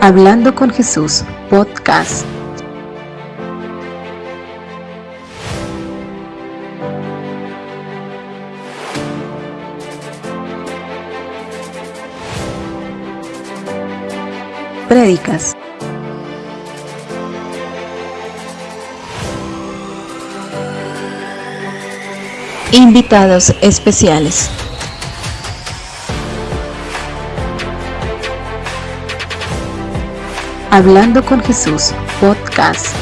Hablando con Jesús, podcast. Prédicas. Invitados especiales. Hablando con Jesús, podcast.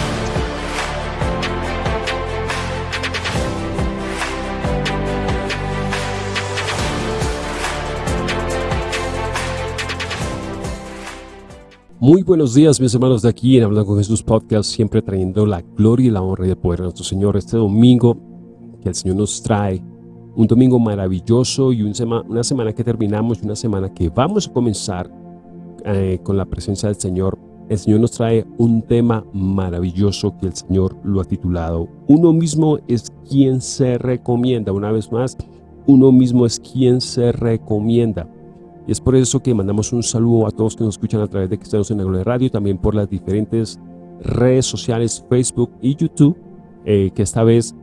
Muy buenos días mis hermanos de aquí en Hablando con Jesús Podcast, siempre trayendo la gloria y la honra y el poder de nuestro Señor este domingo que el Señor nos trae. Un domingo maravilloso y una semana que terminamos y una semana que vamos a comenzar eh, con la presencia del Señor el Señor nos trae un tema maravilloso que el Señor lo ha titulado Uno mismo es quien se recomienda. Una vez más, uno mismo es quien se recomienda. Y es por eso que mandamos un saludo a todos que nos escuchan a través de Cristianos en la Gloria Radio, también por las diferentes redes sociales, Facebook y YouTube, eh, que esta vez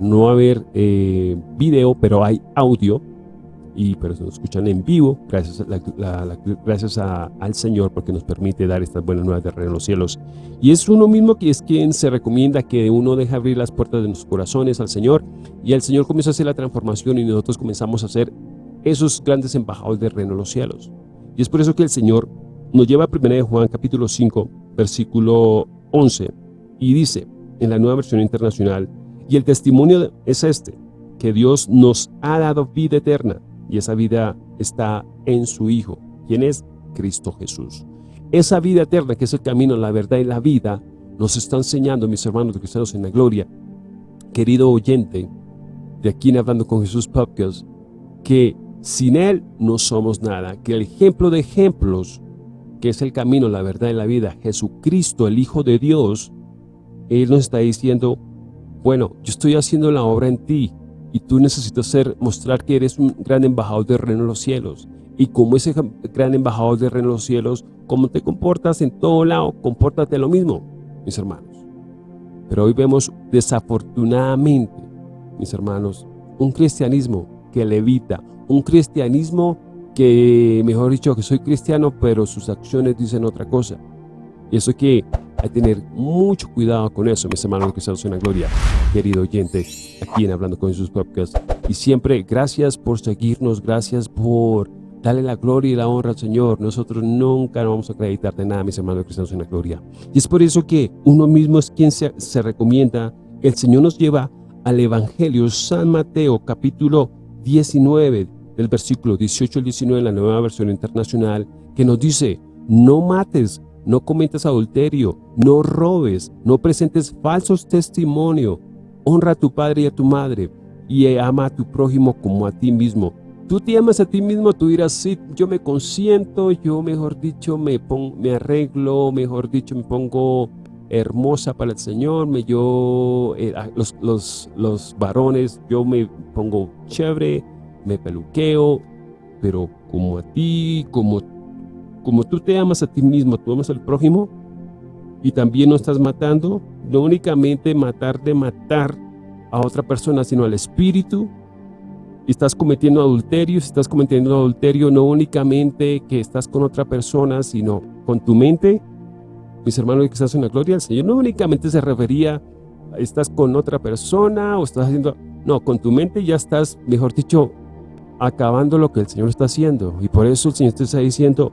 no va a haber eh, video, pero hay audio y pero se nos escuchan en vivo, gracias, gracias al Señor porque nos permite dar estas buenas nuevas de reino los cielos. Y es uno mismo que es quien se recomienda que uno deje abrir las puertas de nuestros corazones al Señor y el Señor comienza a hacer la transformación y nosotros comenzamos a ser esos grandes embajadores del reino en los cielos. Y es por eso que el Señor nos lleva a 1 Juan capítulo 5, versículo 11 y dice en la nueva versión internacional, y el testimonio es este, que Dios nos ha dado vida eterna y esa vida está en su Hijo, quien es Cristo Jesús. Esa vida eterna, que es el camino, la verdad y la vida, nos está enseñando, mis hermanos cristianos en la gloria, querido oyente, de aquí en Hablando con Jesús Podcast, que sin Él no somos nada, que el ejemplo de ejemplos, que es el camino, la verdad y la vida, Jesucristo, el Hijo de Dios, Él nos está diciendo, bueno, yo estoy haciendo la obra en ti, y tú necesitas ser, mostrar que eres un gran embajador de reino en los cielos. Y como ese gran embajador de reino en los cielos, como te comportas en todo lado, compórtate lo mismo, mis hermanos. Pero hoy vemos desafortunadamente, mis hermanos, un cristianismo que levita, un cristianismo que, mejor dicho, que soy cristiano, pero sus acciones dicen otra cosa. Y eso que hay que tener mucho cuidado con eso, mis hermanos que en la gloria, querido oyente, aquí en Hablando con Jesús Podcast. Y siempre, gracias por seguirnos, gracias por darle la gloria y la honra al Señor. Nosotros nunca vamos a acreditar de nada, mis hermanos cristianos en la gloria. Y es por eso que uno mismo es quien se, se recomienda. El Señor nos lleva al Evangelio San Mateo, capítulo 19, del versículo 18 al 19, en la nueva versión internacional, que nos dice, no mates, no cometas adulterio, no robes, no presentes falsos testimonios, honra a tu padre y a tu madre, y ama a tu prójimo como a ti mismo. Tú te amas a ti mismo, tú dirás, sí, yo me consiento, yo mejor dicho me, me arreglo, mejor dicho me pongo hermosa para el Señor, me, yo, eh, los, los, los varones, yo me pongo chévere, me peluqueo, pero como a ti, como como tú te amas a ti mismo, tú amas al prójimo y también no estás matando, no únicamente matar de matar a otra persona, sino al espíritu, y estás cometiendo adulterio, si estás cometiendo adulterio no únicamente que estás con otra persona, sino con tu mente, mis hermanos que estás en la gloria del Señor, no únicamente se refería, estás con otra persona o estás haciendo, no, con tu mente ya estás, mejor dicho, acabando lo que el Señor está haciendo, y por eso el Señor te está diciendo,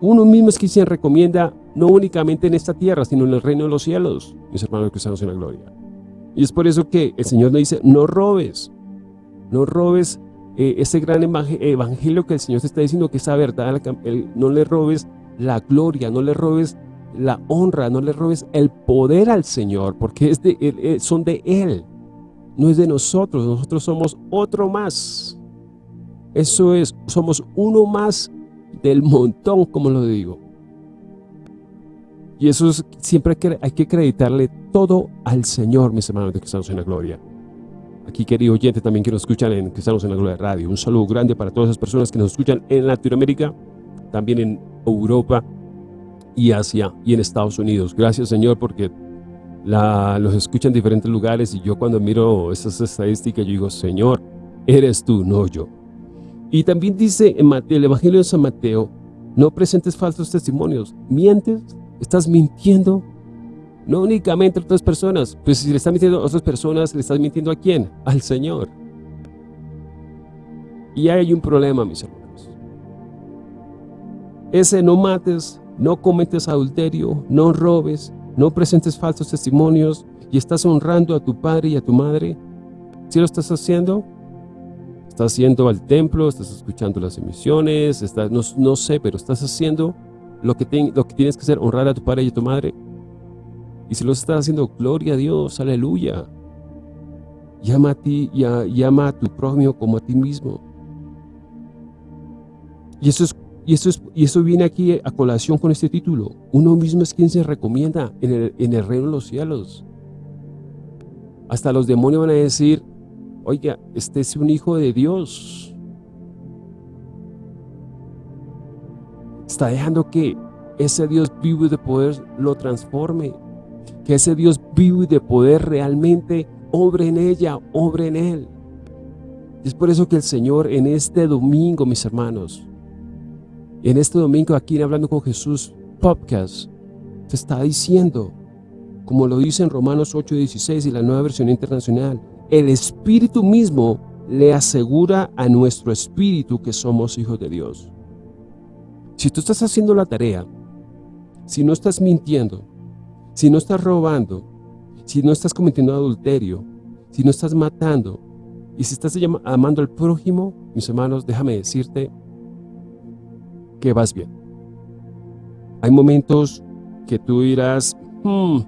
uno mismo es quien recomienda no únicamente en esta tierra, sino en el reino de los cielos, mis hermanos cristianos en la gloria. Y es por eso que el Señor nos dice, no robes, no robes eh, ese gran evangelio que el Señor te está diciendo, que esa verdad, no le robes la gloria, no le robes la honra, no le robes el poder al Señor, porque es de, eh, son de Él, no es de nosotros, nosotros somos otro más. Eso es, somos uno más del montón, como lo digo. Y eso es, siempre hay que, acreditarle todo al Señor, mis hermanos de Cristianos en la Gloria. Aquí, querido oyente, también que nos escuchan en Cristianos en la Gloria Radio. Un saludo grande para todas esas personas que nos escuchan en Latinoamérica, también en Europa y Asia y en Estados Unidos. Gracias Señor porque la, los escuchan en diferentes lugares y yo cuando miro esas estadísticas yo digo, Señor, eres tú, no yo. Y también dice en Mateo, el Evangelio de San Mateo, no presentes falsos testimonios. ¿Mientes? ¿Estás mintiendo? No únicamente a otras personas. Pues si le estás mintiendo a otras personas, ¿le estás mintiendo a quién? Al Señor. Y hay un problema, mis hermanos. Ese no mates, no cometes adulterio, no robes, no presentes falsos testimonios y estás honrando a tu padre y a tu madre. ¿Sí lo estás haciendo? Estás yendo al templo, estás escuchando las emisiones, estás, no, sé, pero estás haciendo lo que, lo que tienes que hacer, honrar a tu padre y a tu madre. Y si lo estás haciendo, gloria a Dios, aleluya. Llama a ti, llama a tu prójimo como a ti mismo. Y eso, es, y, eso es, y eso viene aquí a colación con este título. Uno mismo es quien se recomienda en el reino de los cielos. Hasta los demonios van a decir, Oiga, este es un hijo de Dios. Está dejando que ese Dios vivo y de poder lo transforme. Que ese Dios vivo y de poder realmente obre en ella, obre en él. Es por eso que el Señor en este domingo, mis hermanos, en este domingo aquí en Hablando con Jesús podcast, te está diciendo, como lo dice en Romanos 8.16 y la nueva versión internacional, el Espíritu mismo le asegura a nuestro espíritu que somos hijos de Dios. Si tú estás haciendo la tarea, si no estás mintiendo, si no estás robando, si no estás cometiendo adulterio, si no estás matando, y si estás amando al prójimo, mis hermanos, déjame decirte que vas bien. Hay momentos que tú dirás, hmm,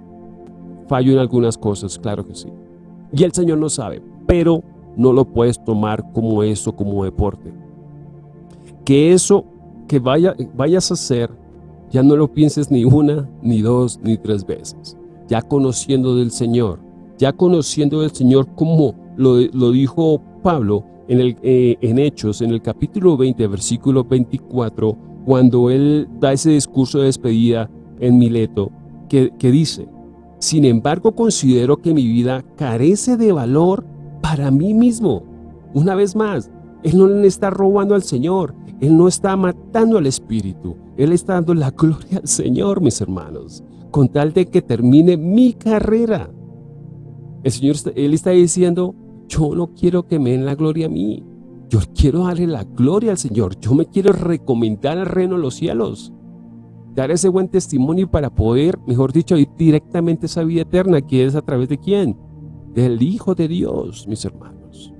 fallo en algunas cosas, claro que sí. Y el Señor no sabe, pero no lo puedes tomar como eso, como deporte. Que eso que vaya, vayas a hacer, ya no lo pienses ni una, ni dos, ni tres veces. Ya conociendo del Señor, ya conociendo del Señor como lo, dijo Pablo en, el, eh, en Hechos, en el capítulo 20, versículo 24, cuando él da ese discurso de despedida en Mileto, que, que dice, sin embargo, considero que mi vida carece de valor para mí mismo. Una vez más, Él no le está robando al Señor. Él no está matando al Espíritu. Él está dando la gloria al Señor, mis hermanos, con tal de que termine mi carrera. El Señor, Él está diciendo, yo no quiero que me den la gloria a mí. Yo quiero darle la gloria al Señor. Yo me quiero recomendar al reino de los cielos dar ese buen testimonio para poder, mejor dicho, ir directamente a esa vida eterna, que es a través de quién? Del Hijo de Dios, mis hermanos.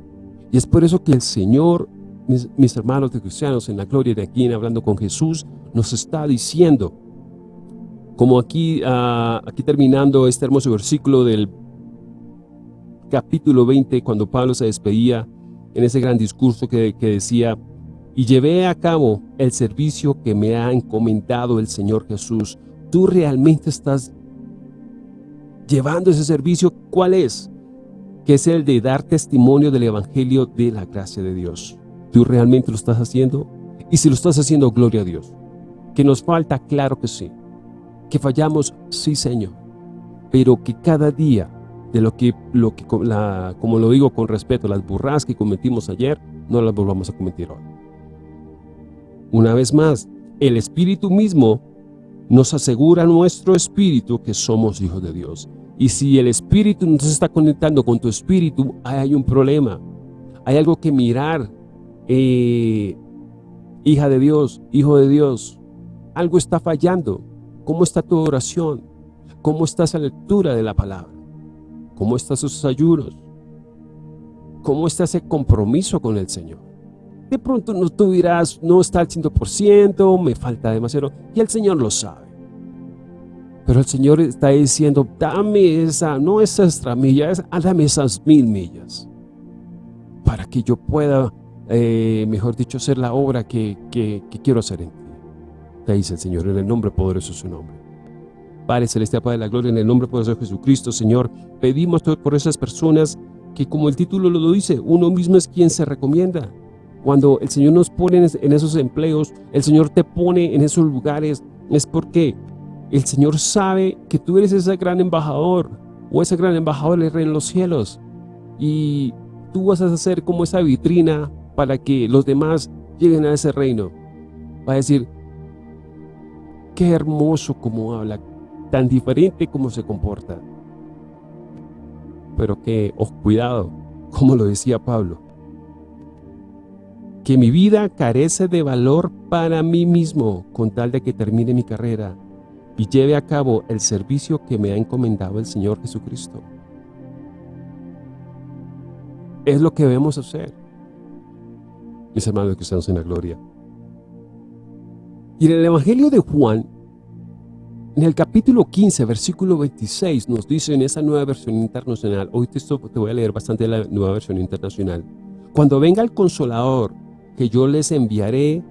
Y es por eso que el Señor, mis, hermanos de cristianos, en la gloria de aquí, en hablando con Jesús, nos está diciendo, como aquí, ah, aquí terminando este hermoso versículo del capítulo 20, cuando Pablo se despedía en ese gran discurso que, que decía, y llevé a cabo el servicio que me ha encomendado el Señor Jesús. ¿Tú realmente estás llevando ese servicio? ¿Cuál es? Que es el de dar testimonio del Evangelio de la gracia de Dios. ¿Tú realmente lo estás haciendo? Y si lo estás haciendo, gloria a Dios. ¿Que nos falta? Claro que sí. ¿Que fallamos? Sí, Señor. Pero que cada día, de lo que, lo que como lo digo con respeto, las burras que cometimos ayer, no las volvamos a cometer hoy. Una vez más, el Espíritu mismo nos asegura a nuestro espíritu que somos hijos de Dios. Y si el espíritu no se está conectando con tu espíritu, hay un problema. Hay algo que mirar. Eh, hija de Dios, hijo de Dios, algo está fallando. ¿Cómo está tu oración? ¿Cómo está esa lectura de la palabra? ¿Cómo están sus ayunos? ¿Cómo está ese compromiso con el Señor? De pronto no, tú dirás, no está al 100%, me falta demasiado, y el Señor lo sabe. Pero el Señor está diciendo, dame esa, no esa extra milla, dame esas mil millas, para que yo pueda, eh, mejor dicho, hacer la obra que, que, quiero hacer en ti. Te dice el Señor, en el nombre poderoso de su nombre. Padre Celestial, Padre de la Gloria, en el nombre poderoso de Jesucristo, Señor, pedimos por esas personas que como el título lo dice, uno mismo es quien se recomienda. Cuando el Señor nos pone en esos empleos, el Señor te pone en esos lugares, es porque el Señor sabe que tú eres ese gran embajador o ese gran embajador del reino en los cielos y tú vas a ser como esa vitrina para que los demás lleguen a ese reino. Va a decir, qué hermoso como habla, tan diferente como se comporta. Pero que, oh, cuidado, como lo decía Pablo, que mi vida carece de valor para mí mismo con tal de que termine mi carrera y lleve a cabo el servicio que me ha encomendado el Señor Jesucristo. Es lo que debemos hacer, mis hermanos que estamos en la gloria. Y en el Evangelio de Juan, en el capítulo 15, versículo 26, nos dice en esa nueva versión internacional, hoy te, te voy a leer bastante la nueva versión internacional, cuando venga el Consolador, que yo les enviaré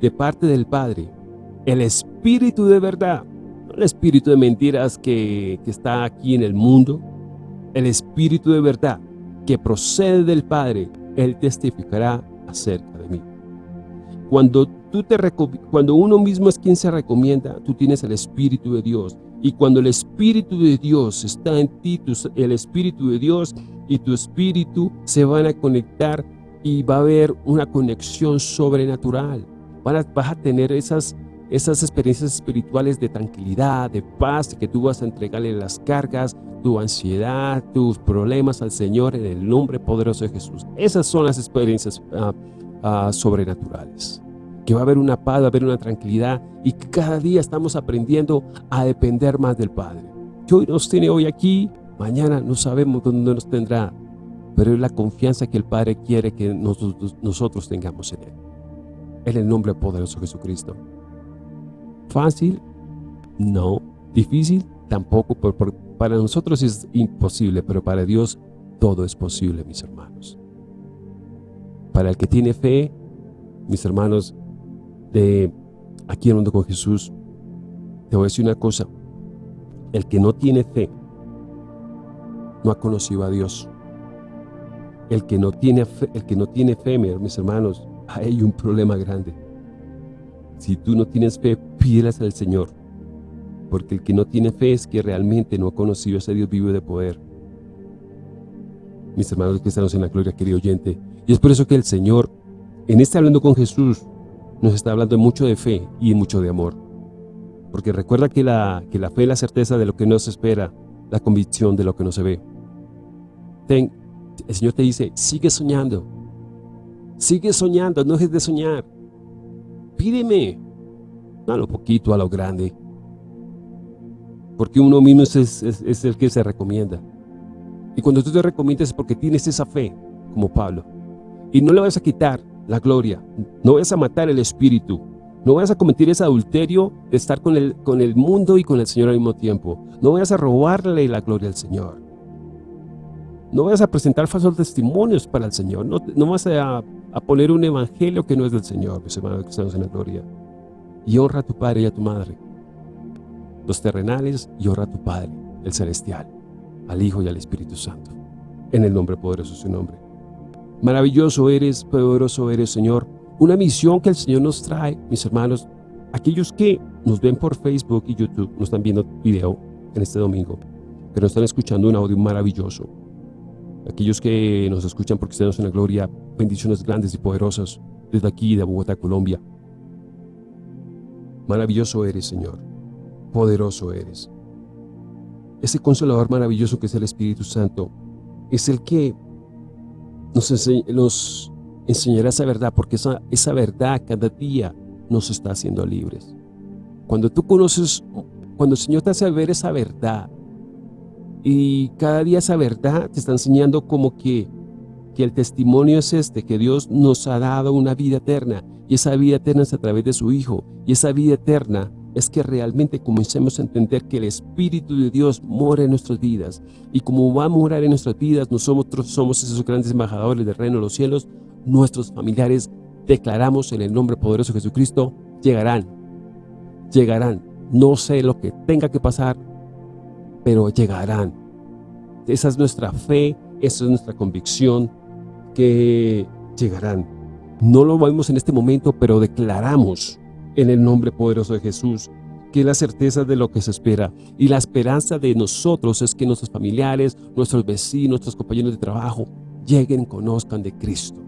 de parte del Padre, el Espíritu de verdad, el espíritu de mentiras que, que está aquí en el mundo, el espíritu de verdad que procede del Padre, Él testificará acerca de mí. Cuando, tú te, cuando uno mismo es quien se recomienda, tú tienes el Espíritu de Dios. Y cuando el Espíritu de Dios está en ti, el Espíritu de Dios y tu Espíritu se van a conectar y va a haber una conexión sobrenatural. A, vas a tener esas esas experiencias espirituales de tranquilidad, de paz, que tú vas a entregarle las cargas, tu ansiedad, tus problemas al Señor en el nombre poderoso de Jesús. Esas son las experiencias ah, ah, sobrenaturales. Que va a haber una paz, va a haber una tranquilidad y que cada día estamos aprendiendo a depender más del Padre. Que hoy nos tiene hoy aquí, mañana no sabemos dónde nos tendrá, pero es la confianza que el Padre quiere que nosotros, tengamos en Él. En el nombre poderoso de Jesucristo. Fácil, no. Difícil, tampoco. para nosotros es imposible, pero para Dios todo es posible, mis hermanos. Para el que tiene fe, mis hermanos, de aquí mundo con Jesús, te voy a decir una cosa. El que no tiene fe, no ha conocido a Dios. El que no tiene fe, el que no tiene fe mis hermanos, hay un problema grande. Si tú no tienes fe, pídelas al Señor. Porque el que no tiene fe es que realmente no ha conocido a ese Dios vivo de poder. Mis hermanos que estamos en la gloria, querido oyente. Y es por eso que el Señor, en este hablando con Jesús, nos está hablando mucho de fe y mucho de amor. Porque recuerda que la, que la fe es la certeza de lo que no se espera, la convicción de lo que no se ve. Ten, el Señor te dice, sigue soñando. Sigue soñando, no dejes de soñar pídeme. A lo poquito, a lo grande. Porque uno mismo es, el que se recomienda. Y cuando tú te recomiendas es porque tienes esa fe, como Pablo. Y no le vas a quitar la gloria. No vas a matar el espíritu. No vas a cometer ese adulterio de estar con el, con el mundo y con el Señor al mismo tiempo. No vas a robarle la gloria al Señor. No vas a presentar falsos testimonios para el Señor. No, no vas a a poner un evangelio que no es del Señor, mis hermanos que estamos en la gloria. Y honra a tu Padre y a tu Madre, los terrenales, y honra a tu Padre, el celestial, al Hijo y al Espíritu Santo, en el nombre poderoso de su nombre. Maravilloso eres, poderoso eres, Señor. Una misión que el Señor nos trae, mis hermanos, aquellos que nos ven por Facebook y YouTube, nos están viendo video en este domingo, pero están escuchando un audio maravilloso aquellos que nos escuchan porque estamos en la gloria, bendiciones grandes y poderosas desde aquí de Bogotá, Colombia. Maravilloso eres, Señor. Poderoso eres. Ese consolador maravilloso que es el Espíritu Santo es el que nos, nos enseñará esa verdad, porque esa, esa verdad cada día nos está haciendo libres. Cuando tú conoces, cuando el Señor te hace ver esa verdad, y cada día esa verdad te está enseñando como que, que el testimonio es este, que Dios nos ha dado una vida eterna. Y esa vida eterna es a través de su Hijo. Y esa vida eterna es que realmente comencemos a entender que el Espíritu de Dios mora en nuestras vidas. Y como va a morar en nuestras vidas, nosotros somos esos grandes embajadores del reino de los cielos, nuestros familiares declaramos en el nombre poderoso de Jesucristo, llegarán, llegarán. No sé lo que tenga que pasar, pero llegarán. Esa es nuestra fe, esa es nuestra convicción, que llegarán. No lo vemos en este momento, pero declaramos en el nombre poderoso de Jesús, que la certeza de lo que se espera. Y la esperanza de nosotros es que nuestros familiares, nuestros vecinos, nuestros compañeros de trabajo lleguen, conozcan de Cristo.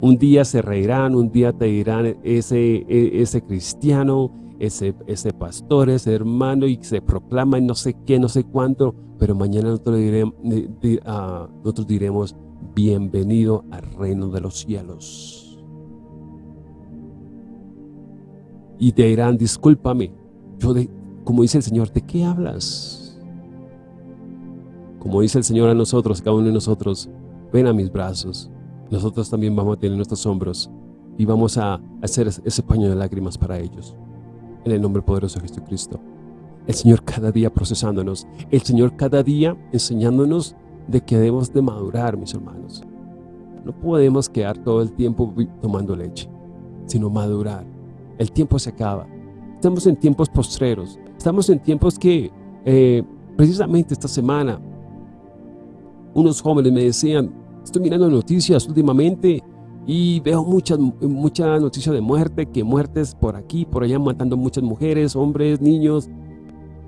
Un día se reirán, un día te dirán ese, e, ese cristiano, ese, ese pastor, ese hermano y se proclama no sé qué, no sé cuánto, pero mañana nosotros diremos, ah, nosotros diremos bienvenido al reino de los cielos. Y te dirán, discúlpame, yo de, como dice el Señor, ¿de qué hablas? Como dice el Señor a nosotros, cada uno de nosotros, ven a mis brazos, nosotros también vamos a tener nuestros hombros y vamos a hacer ese paño de lágrimas para ellos. En el nombre poderoso de Jesucristo. El Señor cada día procesándonos. El Señor cada día enseñándonos de que debemos de madurar, mis hermanos. No podemos quedar todo el tiempo tomando leche, sino madurar. El tiempo se acaba. Estamos en tiempos postreros. Estamos en tiempos que, eh, precisamente esta semana, unos jóvenes me decían, Estoy mirando noticias últimamente y veo muchas, muchas noticias de muerte, que muertes por aquí, por allá, matando muchas mujeres, hombres, niños.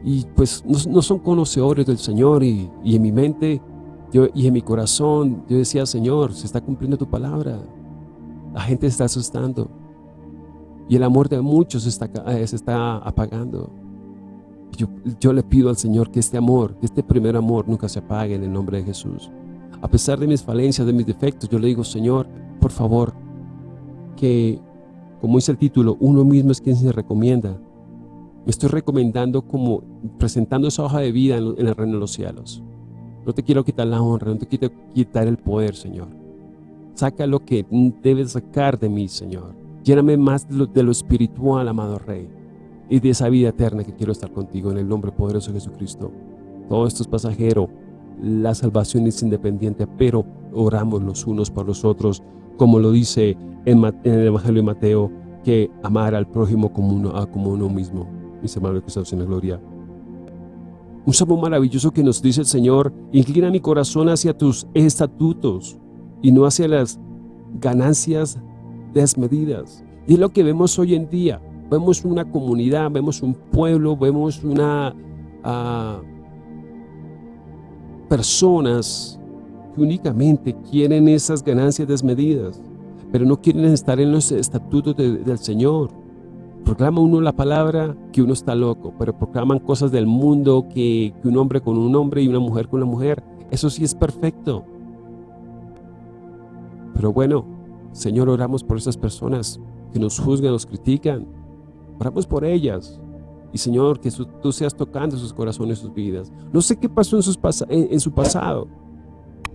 Y pues no, son conocedores del Señor y, en mi mente yo, y en mi corazón yo decía, Señor, se está cumpliendo tu palabra. La gente se está asustando. Y el amor de muchos se está, eh, se está apagando. Yo, yo le pido al Señor que este amor, que este primer amor nunca se apague en el nombre de Jesús a pesar de mis falencias, de mis defectos, yo le digo, Señor, por favor, que, como dice el título, uno mismo es quien se recomienda. Me estoy recomendando como presentando esa hoja de vida en, el reino de los cielos. No te quiero quitar la honra, no te quiero quitar el poder, Señor. Saca lo que debes sacar de mí, Señor. Lléname más de lo, de lo espiritual, amado Rey, y de esa vida eterna que quiero estar contigo en el nombre poderoso de Jesucristo. Todo esto es pasajero, la salvación es independiente, pero oramos los unos por los otros, como lo dice en, el Evangelio de Mateo, que amar al prójimo como uno, ah, uno mismo. Mis hermanos que en la gloria. Un salmo maravilloso que nos dice el Señor, inclina mi corazón hacia tus estatutos y no hacia las ganancias desmedidas. Y es lo que vemos hoy en día. Vemos una comunidad, vemos un pueblo, vemos una... Ah, personas que únicamente quieren esas ganancias desmedidas, pero no quieren estar en los estatutos del Señor. Proclama uno la palabra que uno está loco, pero proclaman cosas del mundo que, un hombre con un hombre y una mujer con una mujer. Eso sí es perfecto. Pero bueno, Señor, oramos por esas personas que nos juzgan, nos critican. Oramos por ellas. Y Señor, que tú seas tocando sus corazones, sus vidas. No sé qué pasó en, su pasado,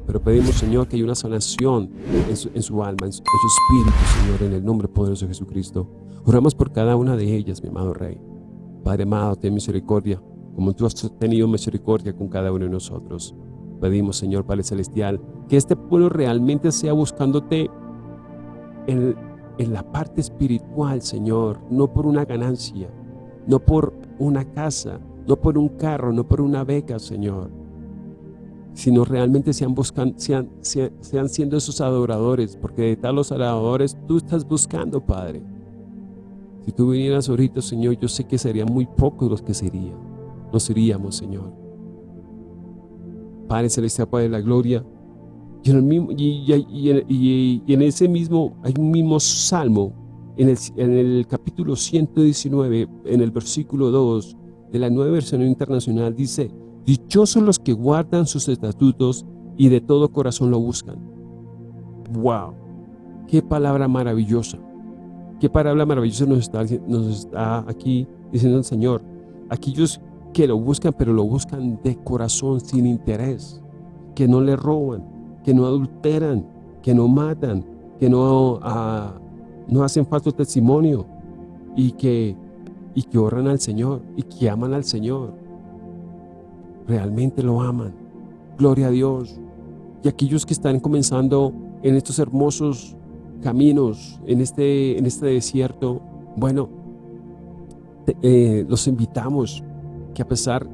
pero pedimos, Señor, que haya una sanación en su, alma, en su, espíritu, Señor, en el nombre poderoso de Jesucristo. Oramos por cada una de ellas, mi amado Rey. Padre amado, ten misericordia, como tú has tenido misericordia con cada uno de nosotros. Pedimos, Señor Padre Celestial, que este pueblo realmente sea buscándote en, en la parte espiritual, Señor, no por una ganancia, no por una casa, no por un carro, no por una beca, Señor, sino realmente sean, buscan, sean, sean, siendo esos adoradores, porque de tal los adoradores tú estás buscando, Padre. Si tú vinieras ahorita, Señor, yo sé que serían muy pocos los que serían. Nos iríamos, Señor. Padre Celestial, Padre de la Gloria, y en, el mismo, y en ese mismo, hay un mismo salmo en el, capítulo 119, en el versículo 2 de la nueva versión internacional, dice, Dichosos los que guardan sus estatutos y de todo corazón lo buscan. ¡Wow! ¡Qué palabra maravillosa! ¡Qué palabra maravillosa nos está, nos está aquí diciendo el Señor! Aquellos que lo buscan, pero lo buscan de corazón, sin interés, que no le roban, que no adulteran, que no matan, que no uh, no hacen falso testimonio y que, y que al Señor y que aman al Señor. Realmente lo aman. Gloria a Dios. Y aquellos que están comenzando en estos hermosos caminos, en este, en este desierto, bueno, eh, los invitamos que a pesar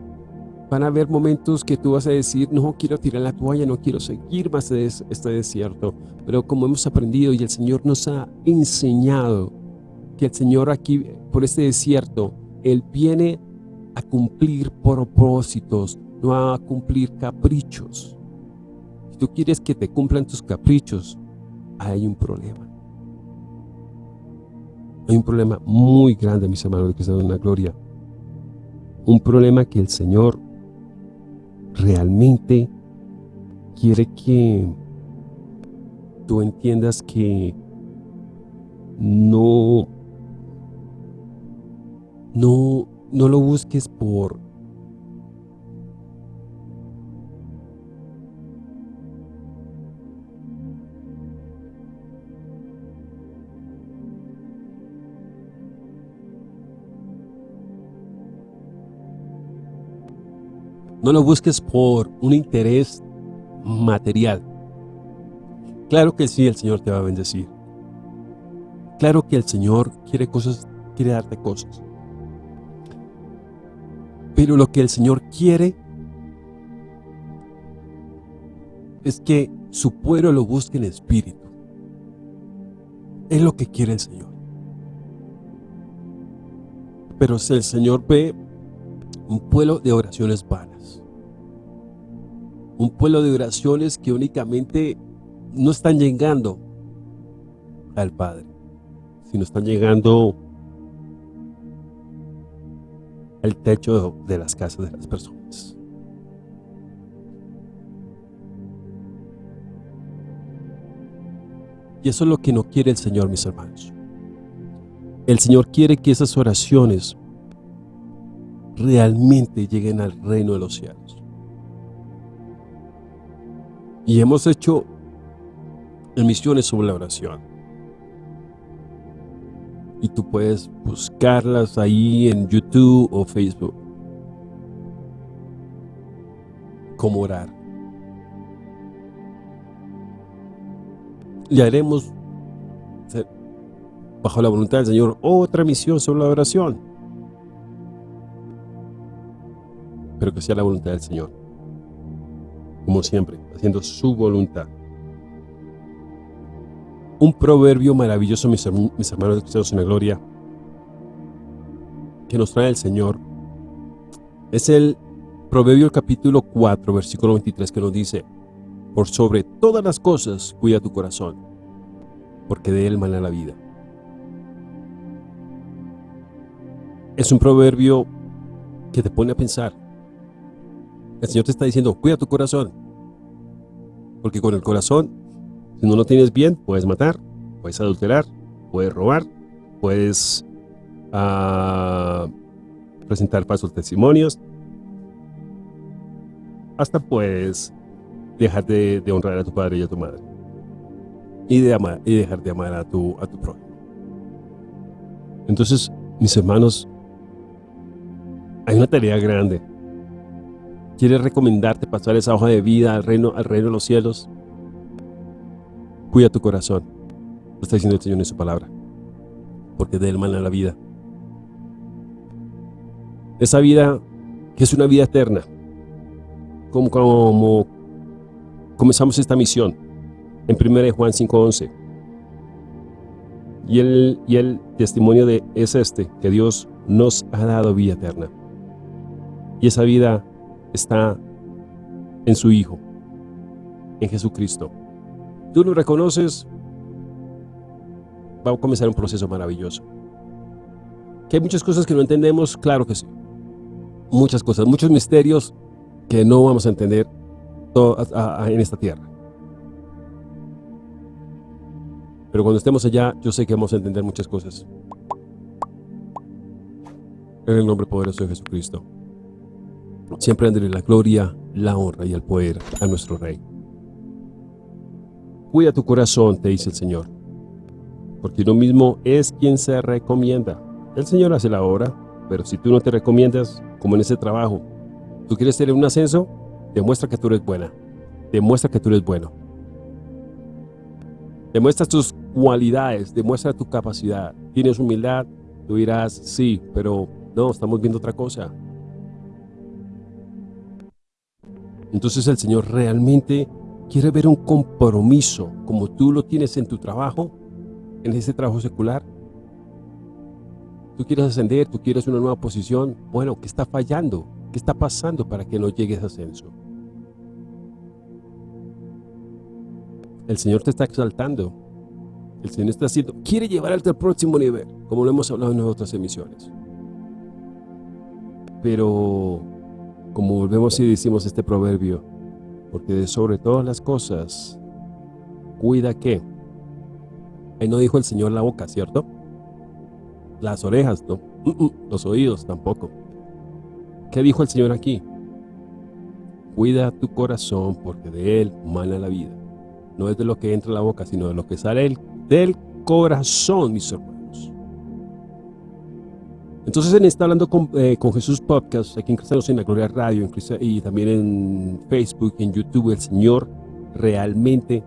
van a haber momentos que tú vas a decir, no quiero tirar la toalla, no quiero seguir más de este desierto. Pero como hemos aprendido y el Señor nos ha enseñado que el Señor aquí, por este desierto, Él viene a cumplir propósitos, no a cumplir caprichos. Si tú quieres que te cumplan tus caprichos, hay un problema. Hay un problema muy grande, mis hermanos de Cristo en la Gloria. Un problema que el Señor realmente quiere que tú entiendas que no, no, no lo busques por No lo busques por un interés material. Claro que sí, el Señor te va a bendecir. Claro que el Señor quiere cosas, quiere darte cosas. Pero lo que el Señor quiere es que su pueblo lo busque en espíritu. Es lo que quiere el Señor. Pero si el Señor ve un pueblo de oraciones vanas, un pueblo de oraciones que únicamente no están llegando al Padre, sino están llegando al techo de las casas de las personas. Y eso es lo que no quiere el Señor, mis hermanos. El Señor quiere que esas oraciones realmente lleguen al reino de los cielos. Y hemos hecho emisiones sobre la oración. Y tú puedes buscarlas ahí en YouTube o Facebook. Cómo orar. Le haremos, bajo la voluntad del Señor, otra misión sobre la oración. Pero que sea la voluntad del Señor. Como siempre, haciendo su voluntad un proverbio maravilloso, mis, hermanos de Cristianos en la Gloria, que nos trae el Señor. Es el Proverbio capítulo 4, versículo 23, que nos dice, Por sobre todas las cosas cuida tu corazón, porque de él mana la vida. Es un proverbio que te pone a pensar. El Señor te está diciendo, cuida tu corazón, porque con el corazón si no lo tienes bien, puedes matar, puedes adulterar, puedes robar, puedes uh, presentar falsos testimonios, hasta puedes dejar de, honrar a tu padre y a tu madre y, de amar, y dejar de amar a tu, a tu prójimo. Entonces, mis hermanos, hay una tarea grande. ¿Quieres recomendarte pasar esa hoja de vida al reino, al reino de los cielos? Cuida tu corazón. Lo está diciendo el Señor en su palabra. Porque de él mana la vida. Esa vida que es una vida eterna. Como, comenzamos esta misión en 1 Juan 5.11. Y el, y el testimonio de, es este, que Dios nos ha dado vida eterna. Y esa vida está en su Hijo, en Jesucristo tú lo reconoces, va a comenzar un proceso maravilloso. Que hay muchas cosas que no entendemos, claro que sí. Muchas cosas, muchos misterios que no vamos a entender en esta tierra. Pero cuando estemos allá, yo sé que vamos a entender muchas cosas. En el nombre poderoso de Jesucristo. Siempre andré la gloria, la honra y el poder a nuestro Rey. Cuida tu corazón, te dice el Señor, porque uno mismo es quien se recomienda. El Señor hace la obra, pero si tú no te recomiendas, como en ese trabajo, tú quieres tener un ascenso, demuestra que tú eres buena, demuestra que tú eres bueno. Demuestra tus cualidades, demuestra tu capacidad. Tienes humildad, tú dirás, sí, pero no, estamos viendo otra cosa. Entonces el Señor realmente quiere ver un compromiso como tú lo tienes en tu trabajo, en ese trabajo secular, Tú quieres ascender, tú quieres una nueva posición. Bueno, ¿qué está fallando? ¿Qué está pasando para que no llegues a ascenso? El Señor te está exaltando. El Señor está haciendo, quiere llevarte al próximo nivel, como lo hemos hablado en otras emisiones. Pero, como volvemos y decimos este proverbio, porque sobre todas las cosas, cuida que. Ahí no dijo el Señor la boca, ¿cierto? Las orejas, no. Los oídos tampoco. ¿Qué dijo el Señor aquí? Cuida tu corazón porque de él mana la vida. No es de lo que entra a la boca, sino de lo que sale del corazón, mis hermanos. Entonces, en está hablando con, eh, con, Jesús Podcast, aquí en Cristianos en la Gloria Radio, y también en Facebook, en YouTube, el Señor realmente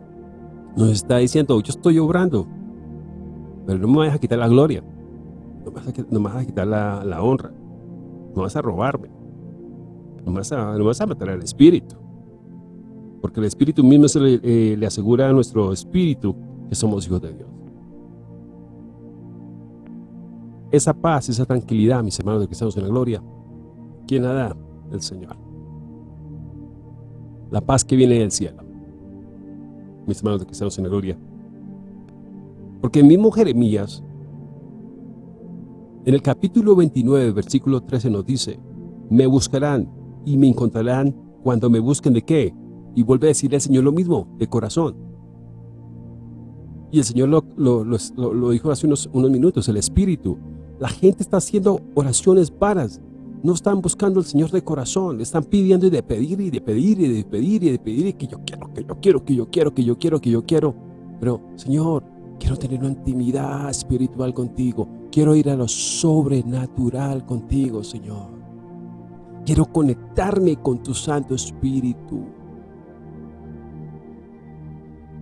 nos está diciendo, yo estoy obrando, pero no me vas a quitar la gloria, no me vas a, quitar la, honra, no vas a robarme, no vas a, no vas a matar al Espíritu porque el Espíritu mismo eh, le asegura a nuestro espíritu que somos hijos de Dios. Esa paz, esa tranquilidad, mis hermanos de cristianos en la gloria, ¿quién la da? El Señor. La paz que viene del cielo, mis hermanos de cristianos en la gloria. Porque el mismo Jeremías, en el capítulo 29, versículo 13 nos dice, me buscarán y me encontrarán cuando me busquen de qué? Y vuelve a decirle al Señor lo mismo, de corazón. Y el Señor lo, dijo hace unos, unos minutos, el Espíritu. La gente está haciendo oraciones vanas. No están buscando al Señor de corazón. Están pidiendo y de pedir y de pedir y de pedir y de pedir y que yo quiero, que yo quiero, que yo quiero, que yo quiero, que yo quiero. Pero, Señor, quiero tener una intimidad espiritual contigo. Quiero ir a lo sobrenatural contigo, Señor. Quiero conectarme con tu Santo Espíritu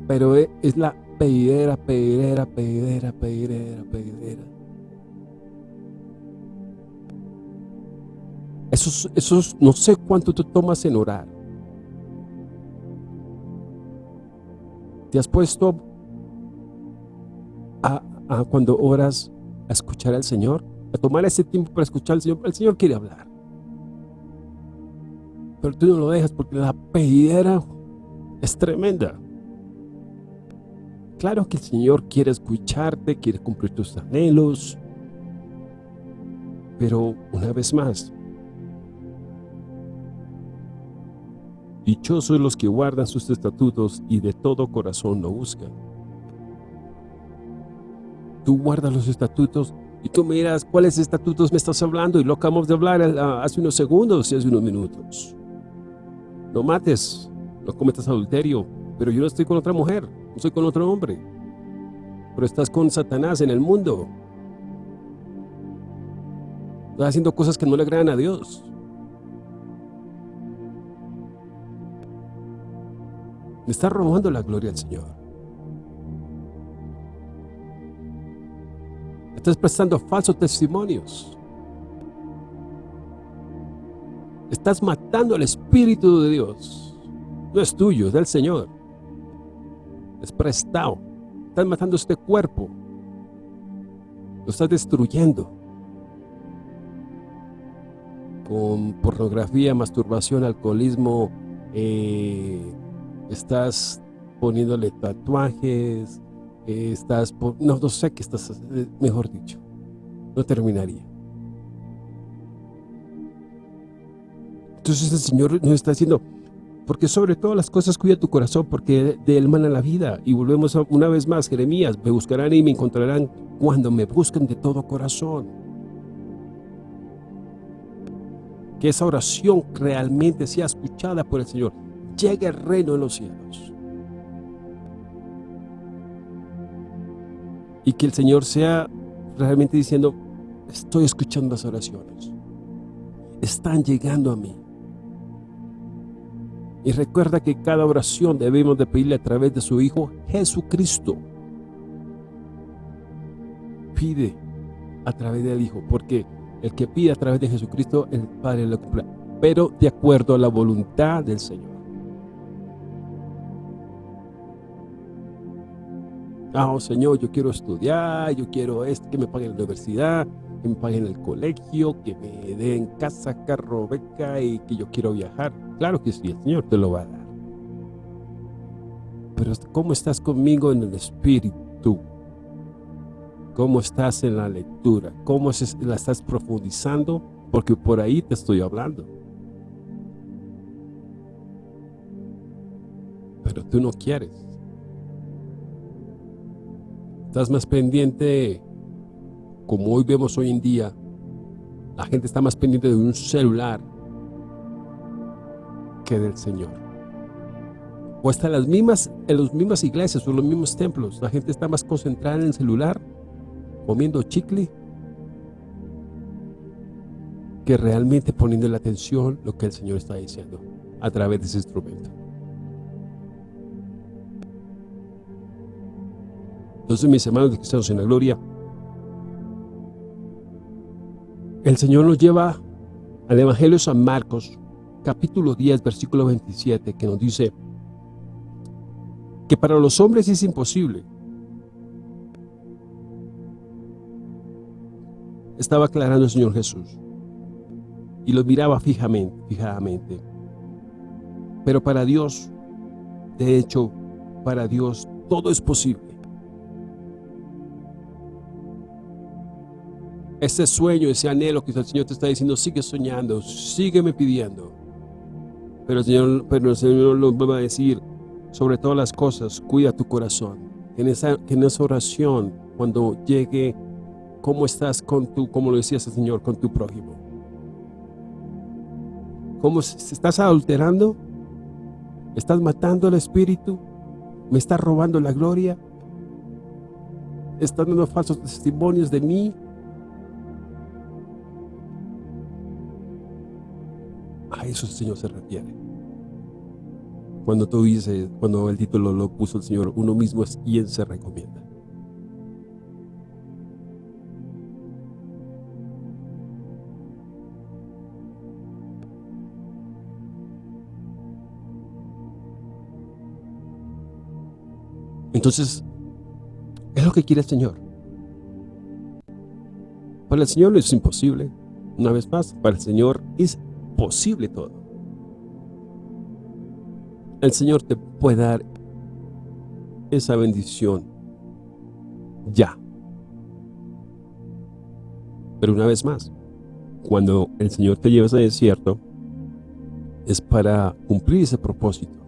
pero es la pedidera, pedidera, pedidera, pedidera, pedidera. Eso, eso no sé cuánto te tomas en orar. ¿Te has puesto a, a, cuando oras a escuchar al Señor? A tomar ese tiempo para escuchar al Señor. El Señor quiere hablar. Pero tú no lo dejas porque la pedidera es tremenda. Claro que el Señor quiere escucharte, quiere cumplir tus anhelos, pero una vez más, dichosos los que guardan sus estatutos y de todo corazón lo buscan. Tú guardas los estatutos y tú miras cuáles estatutos me estás hablando y lo acabamos de hablar hace unos segundos y hace unos minutos. No mates, no cometas adulterio, pero yo no estoy con otra mujer no soy con otro hombre. Pero estás con Satanás en el mundo. Estás haciendo cosas que no le agradan a Dios. Me estás robando la gloria al Señor. Estás prestando falsos testimonios. Estás matando al Espíritu de Dios. No es tuyo, es del Señor es prestado. Estás matando este cuerpo. Lo estás destruyendo. Con pornografía, masturbación, alcoholismo, eh, estás poniéndole tatuajes, eh, estás, no, no sé qué estás, eh, mejor dicho, no terminaría. Entonces el Señor nos está diciendo, porque sobre todas las cosas cuida tu corazón, porque de él mana la vida. Y volvemos una vez más, Jeremías, me buscarán y me encontrarán cuando me busquen de todo corazón. Que esa oración realmente sea escuchada por el Señor. Llegue el reino de los cielos. Y que el Señor sea realmente diciendo, estoy escuchando las oraciones. Están llegando a mí. Y recuerda que cada oración debemos de pedirle a través de su Hijo Jesucristo. Pide a través del Hijo, porque el que pide a través de Jesucristo, el Padre lo cumple, pero de acuerdo a la voluntad del Señor. Ah, oh, Señor, yo quiero estudiar, yo quiero esto, que me pague la universidad, que me paguen el colegio, que me den casa, carro, beca y que yo quiero viajar. Claro que sí, el Señor te lo va a dar. Pero ¿cómo estás conmigo en el Espíritu? ¿Cómo estás en la lectura? ¿Cómo la estás profundizando? Porque por ahí te estoy hablando. Pero tú no quieres. Estás más pendiente, como hoy vemos hoy en día, la gente está más pendiente de un celular que del Señor. O hasta las mismas, en las mismas iglesias o los mismos templos, la gente está más concentrada en el celular, comiendo chicle, que realmente poniendo la atención lo que el Señor está diciendo a través de ese instrumento. Entonces, mis hermanos cristianos en la gloria, el Señor nos lleva al Evangelio de San Marcos, capítulo 10, versículo 27, que nos dice que para los hombres es imposible. Estaba aclarando el Señor Jesús y lo miraba fijamente, fijamente. Pero para Dios, de hecho, para Dios todo es posible. Ese sueño, ese anhelo que el Señor te está diciendo, sigue soñando, sígueme pidiendo. Pero el Señor, pero el Señor lo va a decir, sobre todas las cosas, cuida tu corazón. En esa, en esa oración, cuando llegue, ¿cómo estás con tu, como lo decía ese Señor, con tu prójimo? ¿Cómo estás adulterando? ¿Estás matando al Espíritu? ¿Me estás robando la gloria? ¿Estás dando falsos testimonios de mí? A eso el Señor se refiere. Cuando tú dices, cuando el título lo puso el Señor, uno mismo es quien se recomienda. Entonces, es lo que quiere el Señor. Para el Señor es imposible. Una vez más, para el Señor es posible todo. El Señor te puede dar esa bendición ya. Pero una vez más, cuando el Señor te lleva a ese desierto, es para cumplir ese propósito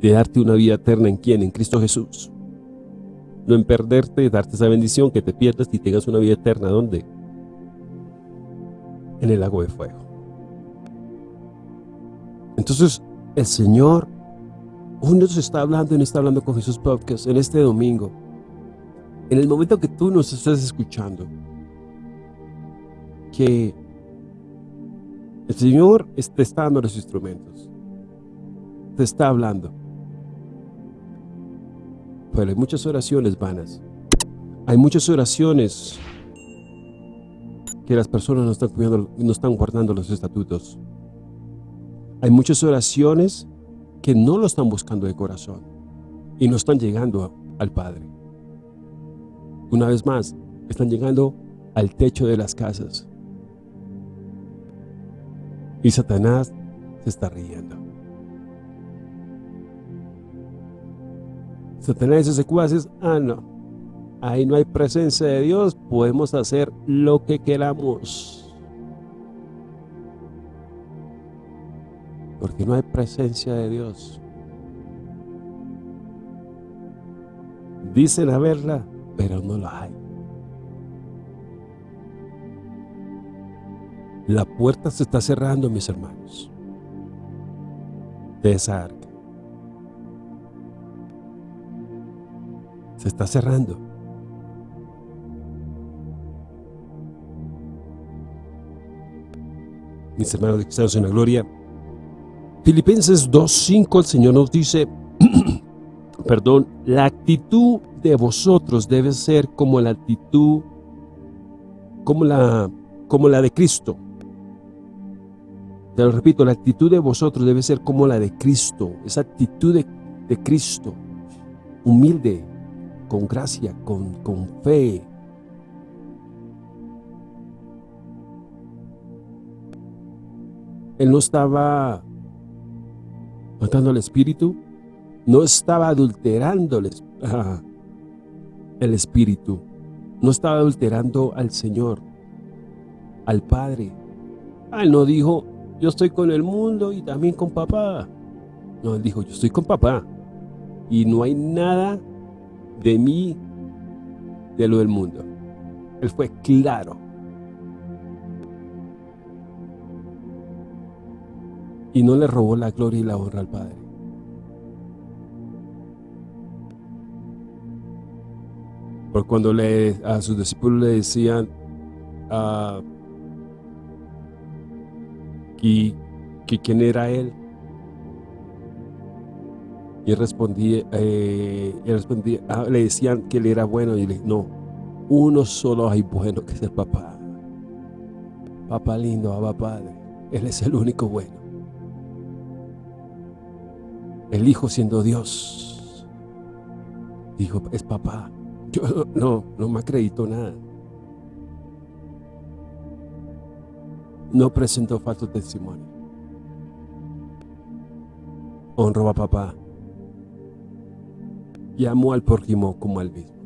de darte una vida eterna en quién, en Cristo Jesús. No en perderte, darte esa bendición, que te pierdas y tengas una vida eterna. ¿Dónde? En el lago de fuego. Entonces, el Señor hoy nos está hablando y está hablando con Jesús Podcast en este domingo. En el momento que tú nos estás escuchando, que el Señor está dando los instrumentos, te está hablando. Pero hay muchas oraciones vanas. Hay muchas oraciones que las personas no están, cuidando, no están guardando los estatutos. Hay muchas oraciones que no lo están buscando de corazón y no están llegando al Padre. Una vez más, están llegando al techo de las casas. Y Satanás se está riendo. Satanás dice, cuaces, ah no, ahí no hay presencia de Dios, podemos hacer lo que queramos. Porque no hay presencia de Dios. Dicen haberla, pero no la hay. La puerta se está cerrando, mis hermanos, de esa arca. Se está cerrando. Mis hermanos de Cristianos en la Gloria, Filipenses 2.5 el Señor nos dice, perdón, la actitud de vosotros debe ser como la actitud, como la, como la de Cristo. Te lo repito, la actitud de vosotros debe ser como la de Cristo, esa actitud de, Cristo, humilde, con gracia, con, con fe, él no estaba matando al espíritu, no estaba adulterando el espíritu, no estaba adulterando al Señor, al Padre. Ah, él no dijo, yo estoy con el mundo y también con papá. No, dijo, yo estoy con papá y no hay nada de mí de lo del mundo. Él fue claro. Y no le robó la gloria y la honra al Padre. Por cuando le, a sus discípulos le decían uh, que, quién era él, y él respondía, eh, respondía ah, le decían que él era bueno y le no, uno solo hay bueno que es el papá. Papá lindo, papá padre. Él es el único bueno. El hijo siendo Dios. Dijo, es papá. Yo no, no me acredito nada. No presentó falso testimonio. Honró a papá y amó al prójimo como al mismo.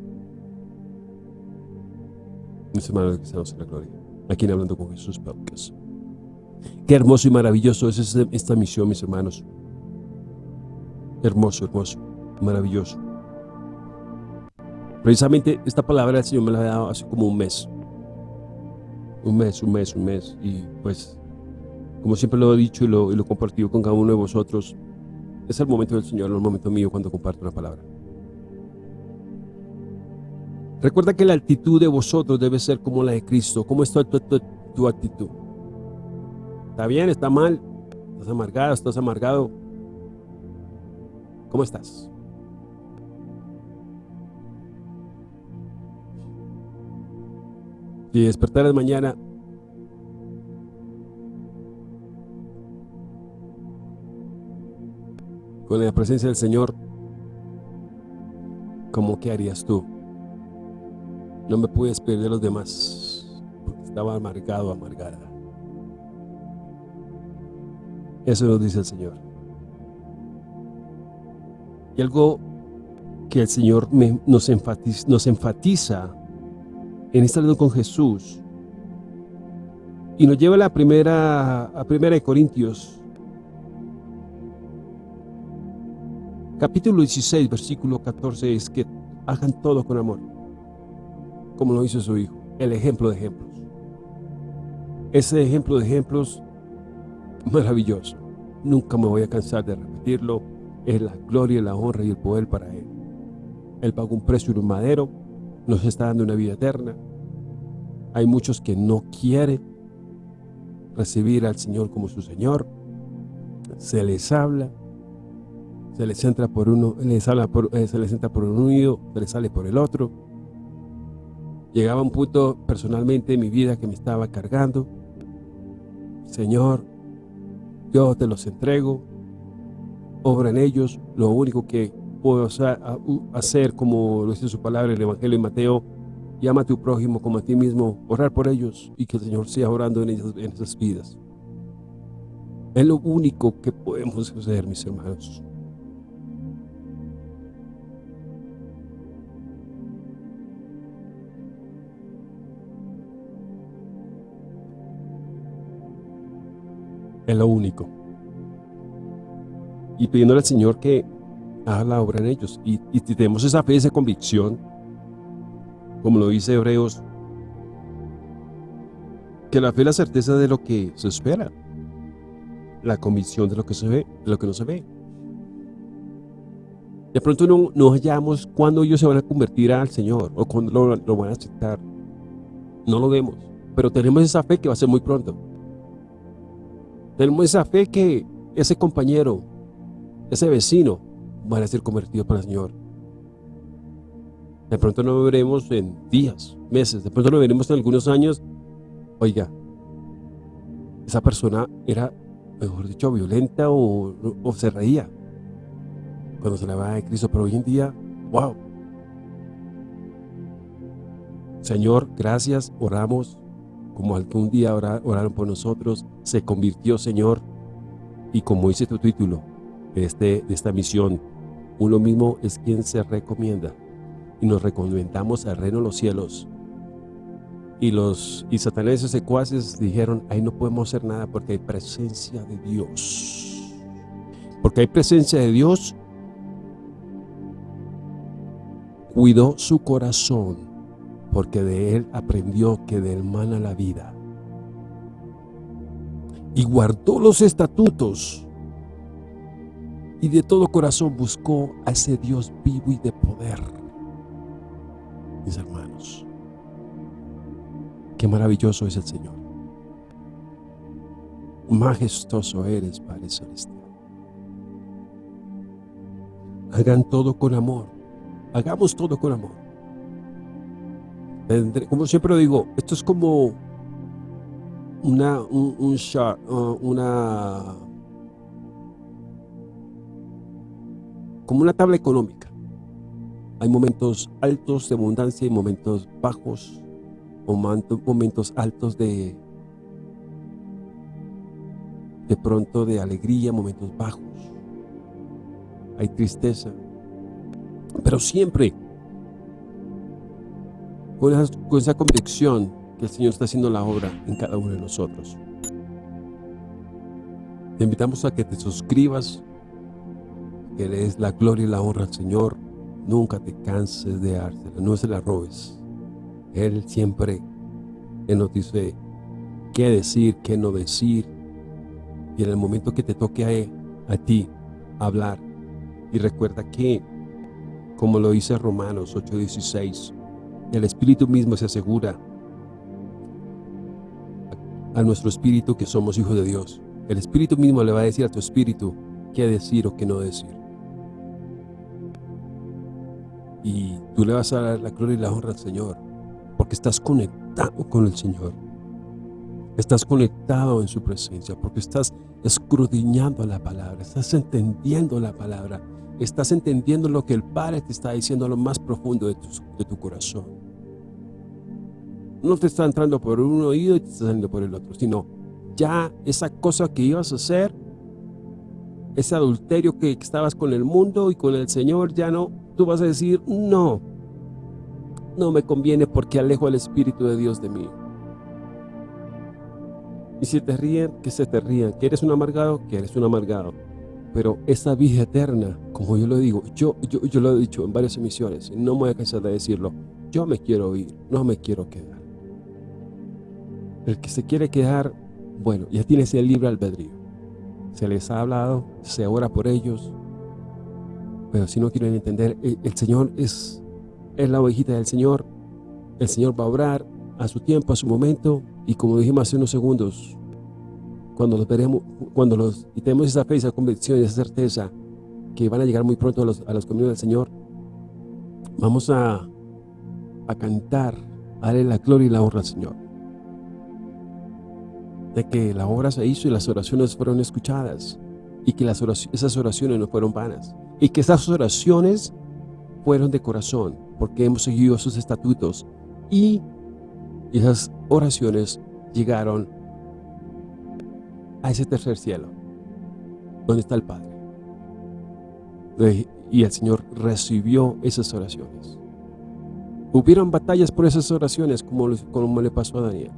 Mis hermanos que estamos en la gloria, aquí en Hablando con Jesús Podcast. Qué hermoso y maravilloso es este, esta misión, mis hermanos. Hermoso, hermoso, maravilloso. Precisamente esta palabra el Señor me la ha dado hace como un mes. Un mes, un mes, un mes. Y pues, como siempre lo he dicho y lo, y lo he compartido con cada uno de vosotros, es el momento del Señor, el momento mío cuando comparto una palabra. Recuerda que la actitud de vosotros debe ser como la de Cristo. ¿Cómo está tu, actitud? ¿Está bien? ¿Está mal? ¿Estás amargado? ¿Estás amargado? ¿Cómo estás? Si despertaras mañana con la presencia del Señor, ¿cómo qué harías tú? No me pude despedir de los demás porque estaba amargado, amargada. Eso nos dice el Señor. Y algo que el Señor nos, enfatiza, en esta con Jesús y nos lleva a la primera, a primera de Corintios, capítulo 16, versículo 14, es que hagan todo con amor como lo hizo su hijo, el ejemplo de ejemplos. Ese ejemplo de ejemplos maravilloso, nunca me voy a cansar de repetirlo, es la gloria, la honra y el poder para Él. Él pagó un precio madero, nos está dando una vida eterna. Hay muchos que no quieren recibir al Señor como su Señor. Se les habla, se les entra por uno, les habla por, eh, se les entra por un oído, se les sale por el otro Llegaba un punto personalmente en mi vida que me estaba cargando. Señor, yo te los entrego, obra en ellos. Lo único que puedo hacer, como lo dice su palabra en el Evangelio de Mateo, llama a tu prójimo como a ti mismo, orar por ellos y que el Señor sea orando en, en esas vidas. Es lo único que podemos hacer, mis hermanos. Es lo único. Y pidiéndole al Señor que haga la obra en ellos. Y, tenemos esa fe, esa convicción, como lo dice Hebreos, que la fe es la certeza de lo que se espera. La convicción de lo que se ve, de lo que no se ve. De pronto no, no hallamos cuándo ellos se van a convertir al Señor o cuándo lo van a aceptar. No lo vemos, pero tenemos esa fe que va a ser muy pronto. Tenemos esa fe que ese compañero, ese vecino, van a ser convertidos para el Señor. De pronto no lo veremos en días, meses, de pronto lo veremos en algunos años. Oiga, esa persona era, mejor dicho, violenta o, se reía cuando se le va de Cristo, pero hoy en día, wow. Señor, gracias, oramos como algún día oraron por nosotros, se convirtió, Señor, y como dice tu título este, de esta misión, uno mismo es quien se recomienda y nos recomendamos al reino de los cielos. Y los y Satanás y secuaces dijeron, ahí no podemos hacer nada porque hay presencia de Dios. Porque hay presencia de Dios, cuidó su corazón, porque de él aprendió que del mana la vida. Y guardó los estatutos y de todo corazón buscó a ese Dios vivo y de poder. Mis hermanos, qué maravilloso es el Señor. Majestuoso eres, Padre Celestial. Hagan todo con amor. Hagamos todo con amor. Como siempre digo, esto es como una, un, un uh, una como una tabla económica. Hay momentos altos de abundancia y momentos bajos, momentos altos de de pronto de alegría, momentos bajos. Hay tristeza. Pero siempre con esa, con esa convicción que el Señor está haciendo la obra en cada uno de nosotros. Te invitamos a que te suscribas que des la gloria y la honra al Señor, nunca te canses de dársela, no se la robes. Él siempre Él nos dice qué decir, qué no decir, y en el momento que te toque a, a ti hablar, y recuerda que, como lo dice Romanos 8:16, el Espíritu mismo se asegura a nuestro espíritu que somos hijos de Dios. El Espíritu mismo le va a decir a tu espíritu qué decir o qué no decir. Y tú le vas a dar la gloria y la honra al Señor, porque estás conectado con el Señor. Estás conectado en su presencia, porque estás escudriñando la palabra, estás entendiendo la palabra, estás entendiendo lo que el Padre te está diciendo a lo más profundo de tu, de tu corazón. No te está entrando por un oído y te está saliendo por el otro, sino ya esa cosa que ibas a hacer, ese adulterio que estabas con el mundo y con el Señor, ya no tú vas a decir, no, no me conviene porque alejo al Espíritu de Dios de mí. Y si te ríen, que se te rían. Que eres un amargado, que eres un amargado. Pero esa vida eterna, como yo lo digo, yo, yo, yo lo he dicho en varias emisiones, no me voy a cansar de decirlo, yo me quiero ir, no me quiero quedar. El que se quiere quedar, bueno, ya tiene ese libre albedrío. Se les ha hablado, se ora por ellos, pero si no quieren entender, eh, el Señor es, es la ovejita del Señor. El Señor va a obrar a su tiempo, a su momento. Y como dijimos hace unos segundos, cuando los veremos, cuando los, y tenemos esa fe, esa convicción y esa certeza que van a llegar muy pronto a los, a los del Señor, vamos a, a cantar, a darle la gloria y la honra al Señor. De que la obra se hizo y las oraciones fueron escuchadas y que las esas oraciones no fueron vanas y que esas oraciones fueron de corazón porque hemos seguido sus estatutos y esas oraciones llegaron a ese tercer cielo donde está el Padre. Y el Señor recibió esas oraciones. Hubieron batallas por esas oraciones como, como le pasó a Daniel.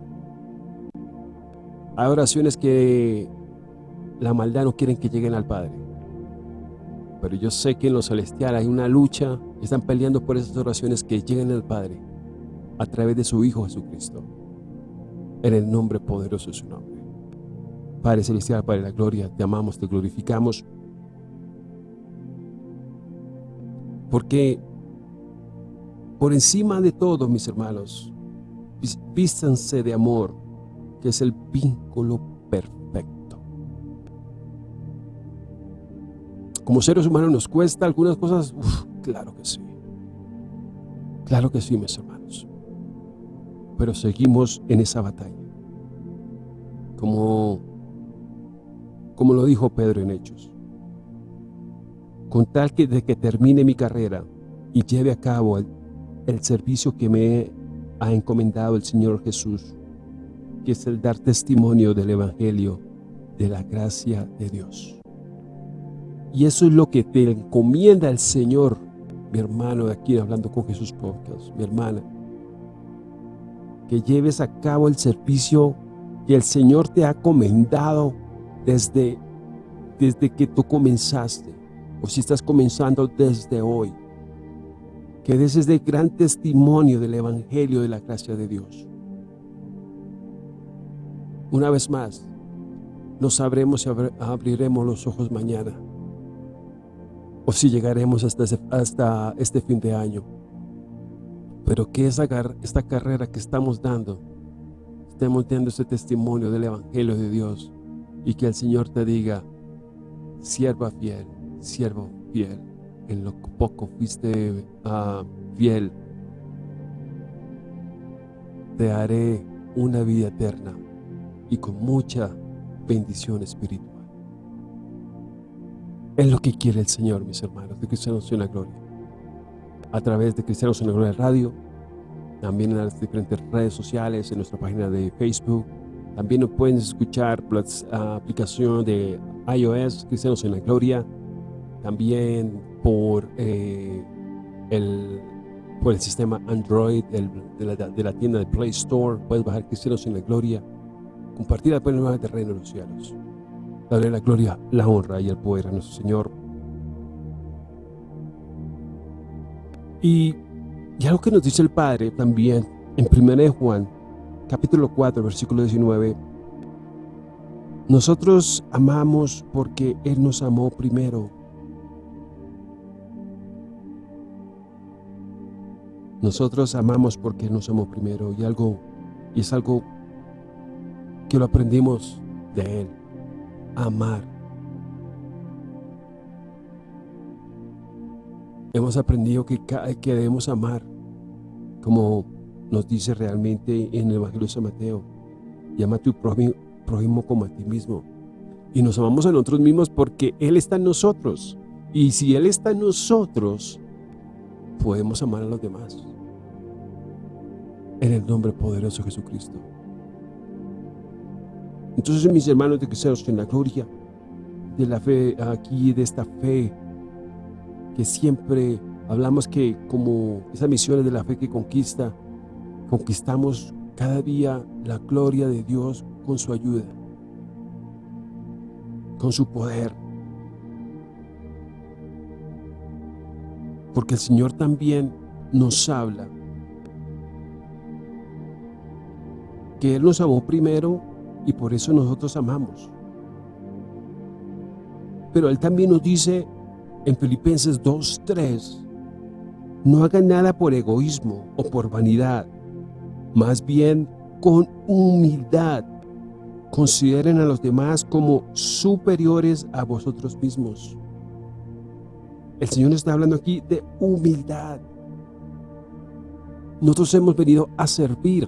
Hay oraciones que la maldad no quieren que lleguen al Padre. Pero yo sé que en lo celestial hay una lucha, están peleando por esas oraciones que lleguen al Padre a través de su Hijo Jesucristo. En el nombre poderoso de su nombre. Padre Celestial, Padre de la Gloria, te amamos, te glorificamos. Porque por encima de todo, mis hermanos, vístanse de amor, que es el vínculo perfecto. Como seres humanos nos cuesta algunas cosas, claro que sí. Claro que sí, mis hermanos. Pero seguimos en esa batalla. Como, como lo dijo Pedro en Hechos. Con tal que de que termine mi carrera y lleve a cabo el, el servicio que me ha encomendado el Señor Jesús, que es el dar testimonio del Evangelio, de la gracia de Dios. Y eso es lo que te encomienda el Señor, mi hermano de aquí hablando con Jesús Podcast, mi hermana. Que lleves a cabo el servicio que el Señor te ha comendado desde, desde que tú comenzaste, o si estás comenzando desde hoy. Que des ese gran testimonio del Evangelio de la gracia de Dios. Una vez más, no sabremos si abriremos los ojos mañana o si llegaremos hasta, este fin de año. Pero que esa, esta carrera que estamos dando, estemos dando ese testimonio del Evangelio de Dios y que el Señor te diga, sierva fiel, siervo fiel, en lo poco fuiste uh, fiel, te haré una vida eterna y con mucha bendición espiritual. Es lo que quiere el Señor, mis hermanos, de Cristianos en la Gloria. A través de Cristianos en la Gloria Radio, también en las diferentes redes sociales, en nuestra página de Facebook. También nos pueden escuchar por la aplicación de iOS, Cristianos en la Gloria. También por, eh, el, por el sistema Android de, la, de la tienda de Play Store. Puedes bajar Cristianos en la Gloria compartir el nuevo terreno de los cielos. Darle la gloria, la honra y el poder a nuestro Señor. Y, y algo que nos dice el Padre también en 1 Juan, capítulo 4, versículo 19, nosotros amamos porque Él nos amó primero. Nosotros amamos porque Él nos amó primero y algo y es algo que lo aprendimos de Él, amar. Hemos aprendido que, que debemos amar, como nos dice realmente en el Evangelio de San Mateo, llama a tu prójimo, como a ti mismo. Y nos amamos a nosotros mismos porque Él está en nosotros. Y si Él está en nosotros, podemos amar a los demás. En el nombre poderoso de Jesucristo. Entonces, mis hermanos de cristianos en la gloria de la fe aquí, de esta fe que siempre hablamos que como esas misiones de la fe que conquista, conquistamos cada día la gloria de Dios con su ayuda, con su poder. Porque el Señor también nos habla que Él nos amó primero y por eso nosotros amamos. Pero Él también nos dice en Filipenses 2.3, no hagan nada por egoísmo o por vanidad, más bien con humildad. Consideren a los demás como superiores a vosotros mismos. El Señor está hablando aquí de humildad. Nosotros hemos venido a servir,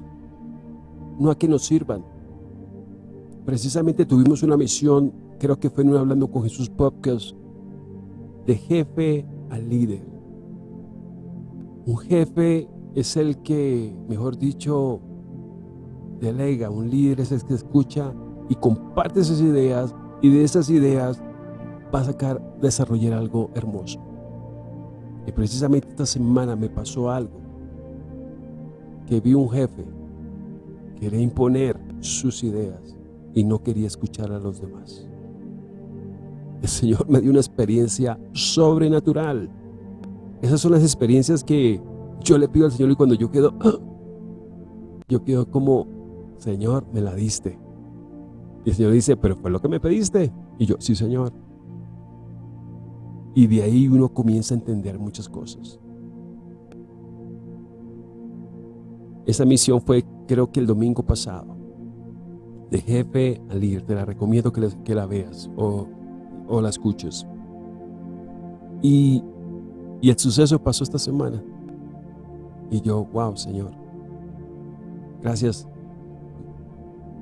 no a que nos sirvan. Precisamente tuvimos una misión, creo que fue en un Hablando con Jesús podcast, de jefe al líder. Un jefe es el que, mejor dicho, delega. Un líder es el que escucha y comparte esas ideas y de esas ideas va a sacar, desarrollar algo hermoso. Y precisamente esta semana me pasó algo, que vi un jefe querer imponer sus ideas y no quería escuchar a los demás. El Señor me dio una experiencia sobrenatural. Esas son las experiencias que yo le pido al Señor y cuando yo quedo, yo quedo como, Señor, me la diste. Y el Señor dice, pero fue lo que me pediste. Y yo, sí, Señor. Y de ahí uno comienza a entender muchas cosas. Esa misión fue creo que el domingo pasado de jefe a líder. Te la recomiendo que, la veas o, la escuches. Y, el suceso pasó esta semana. Y yo, wow, Señor. Gracias.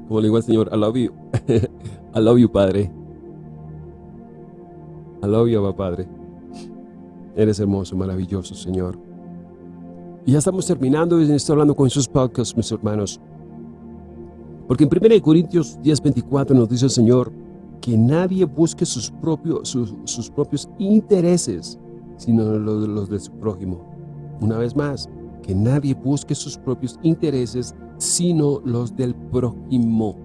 Como le digo al Señor, I love you. I love you, Padre. I love you, Padre. Eres hermoso, maravilloso, Señor. Y ya estamos terminando estoy hablando con sus podcasts, mis hermanos Porque en 1 Corintios 10:24 nos dice el Señor que nadie busque sus propios, sus, propios intereses, sino los, los de su prójimo. Una vez más, que nadie busque sus propios intereses, sino los del prójimo.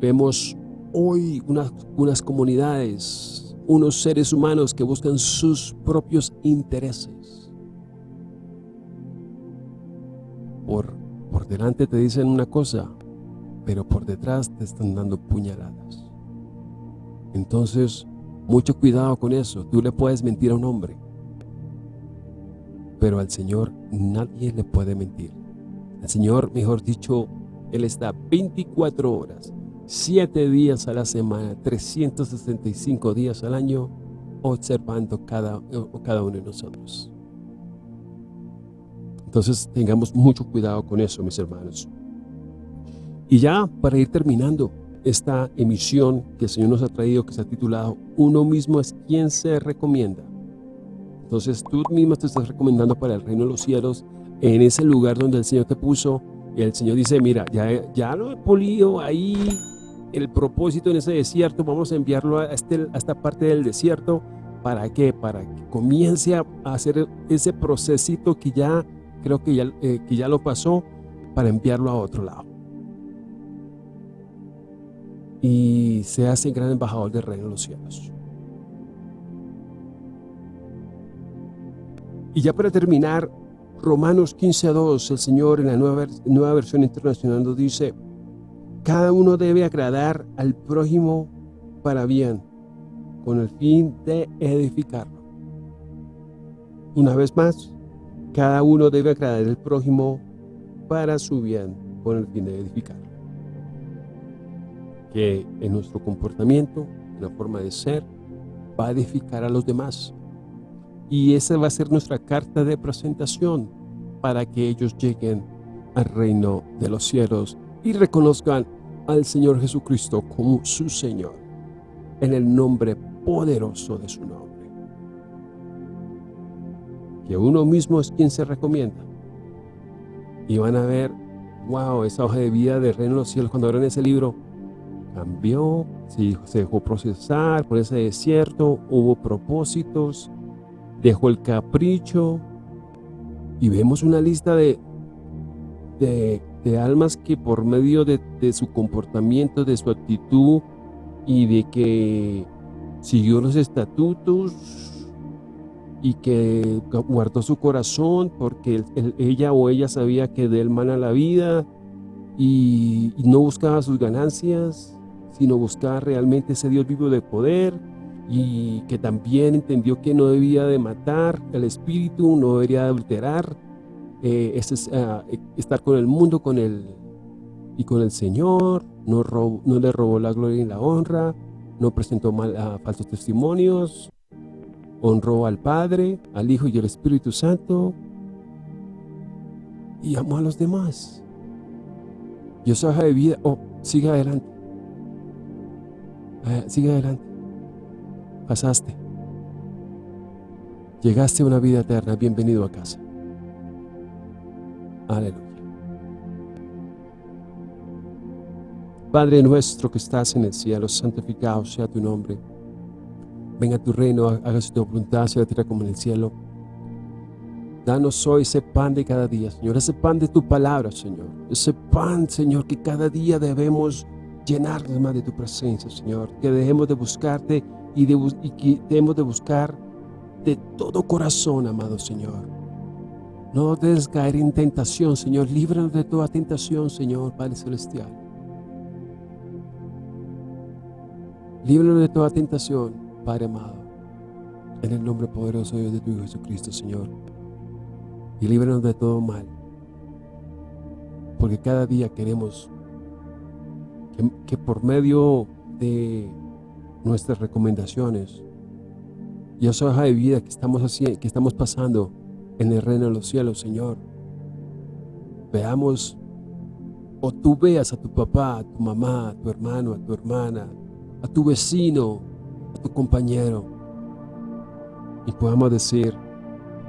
Vemos hoy unas, unas comunidades, unos seres humanos que buscan sus propios intereses. Por, por delante te dicen una cosa, pero por detrás te están dando puñaladas. Entonces, mucho cuidado con eso. Tú le puedes mentir a un hombre, pero al Señor nadie le puede mentir. Al Señor, mejor dicho, Él está 24 horas, 7 días a la semana, 365 días al año, observando cada, cada uno de nosotros. Entonces tengamos mucho cuidado con eso, mis hermanos. Y ya para ir terminando esta emisión que el Señor nos ha traído, que se ha titulado Uno mismo es quien se recomienda. Entonces tú mismo te estás recomendando para el reino de los cielos, en ese lugar donde el Señor te puso, y el Señor dice, mira, ya, ya lo he polido ahí, el propósito en ese desierto, vamos a enviarlo a, este, a esta parte del desierto, ¿para qué? Para que comience a hacer ese procesito que ya, creo que ya, eh, que ya lo pasó, para enviarlo a otro lado. y se hace gran embajador del reino de los cielos. Y ya para terminar, Romanos 15.2, el Señor en la nueva, nueva versión internacional nos dice, cada uno debe agradar al prójimo para bien, con el fin de edificarlo. Una vez más, cada uno debe agradar al prójimo para su bien, con el fin de edificarlo que en nuestro comportamiento, en la forma de ser, va a edificar a los demás. Y esa va a ser nuestra carta de presentación para que ellos lleguen al reino de los cielos y reconozcan al Señor Jesucristo como su Señor, en el nombre poderoso de su nombre. Que uno mismo es quien se recomienda. Y van a ver, wow, esa hoja de vida del reino de los cielos, cuando abran ese libro, cambió, se dejó procesar por ese desierto, hubo propósitos, dejó el capricho y vemos una lista de, de, almas que por medio de, de, su comportamiento, de su actitud y de que siguió los estatutos y que guardó su corazón porque ella o ella sabía que de él mana la vida y no buscaba sus ganancias sino buscar realmente ese Dios vivo de poder y que también entendió que no debía de matar el espíritu, no debería de adulterar, eh, ah, estar con el mundo con el, y con el Señor, no, no le robó la gloria y la honra, no presentó mal, a falsos testimonios, honró al Padre, al Hijo y al Espíritu Santo y amó a los demás. Y esa hoja de vida, oh, sigue adelante. Eh, sigue adelante. Pasaste. Llegaste a una vida eterna. Bienvenido a casa. Aleluya. Padre nuestro que estás en el cielo, santificado sea tu nombre. Venga tu reino, hágase tu voluntad, sea la tierra como en el cielo. Danos hoy ese pan de cada día, Señor, ese pan de tu palabra, Señor. Ese pan, Señor, que cada día debemos llenarnos más de tu presencia, Señor. Que dejemos de buscarte y, de, que dejemos de buscar de todo corazón, amado Señor. No debes caer en tentación, Señor. Líbranos de toda tentación, Señor, Padre Celestial. Líbranos de toda tentación, Padre amado. En el nombre poderoso de tu Hijo Jesucristo, Señor. Y líbranos de todo mal. Porque cada día queremos que, por medio de nuestras recomendaciones y esa hoja de vida que estamos, haciendo, que estamos pasando en el reino de los cielos, Señor, veamos o tú veas a tu papá, a tu mamá, a tu hermano, a tu hermana, a tu vecino, tu compañero y podamos decir,